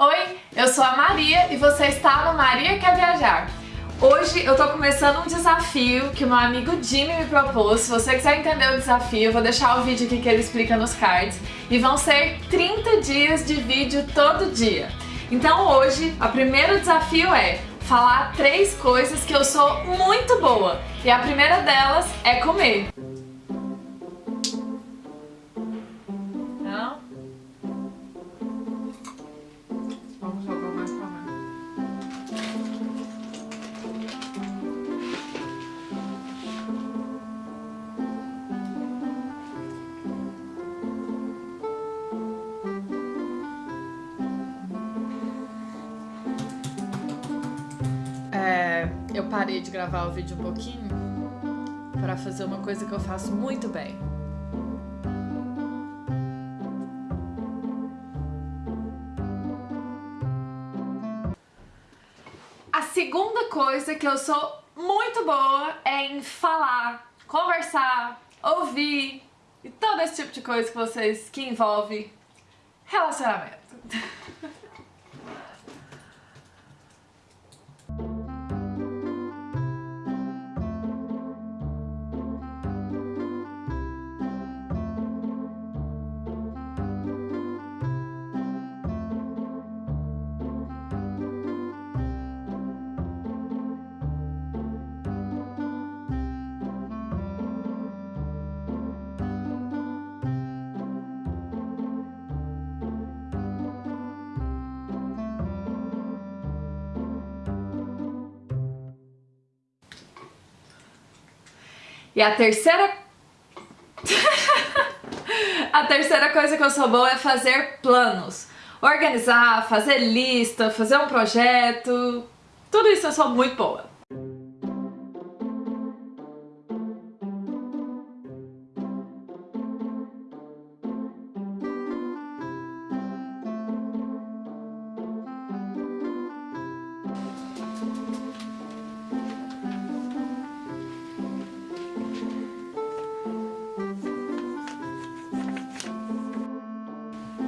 Oi, eu sou a Maria e você está no Maria Quer Viajar. Hoje eu tô começando um desafio que o meu amigo Jimmy me propôs. Se você quiser entender o desafio, eu vou deixar o vídeo aqui que ele explica nos cards. E vão ser 30 dias de vídeo todo dia. Então hoje, o primeiro desafio é falar três coisas que eu sou muito boa. E a primeira delas é comer. Eu parei de gravar o vídeo um pouquinho para fazer uma coisa que eu faço muito bem. A segunda coisa que eu sou muito boa é em falar, conversar, ouvir e todo esse tipo de coisa que vocês que envolve relacionamento. E a terceira... a terceira coisa que eu sou boa é fazer planos. Organizar, fazer lista, fazer um projeto... Tudo isso eu sou muito boa.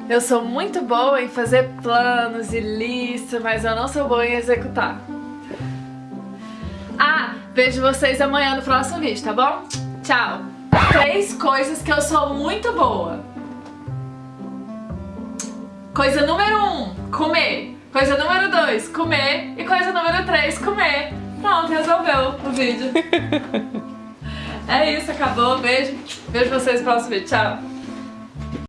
Eu sou muito boa em fazer planos e listas, mas eu não sou boa em executar. Ah, vejo vocês amanhã no próximo vídeo, tá bom? Tchau! Três coisas que eu sou muito boa. Coisa número um, comer. Coisa número dois, comer. E coisa número três, comer. Pronto, resolveu o vídeo. é isso, acabou. Beijo. Vejo vocês no próximo vídeo. Tchau.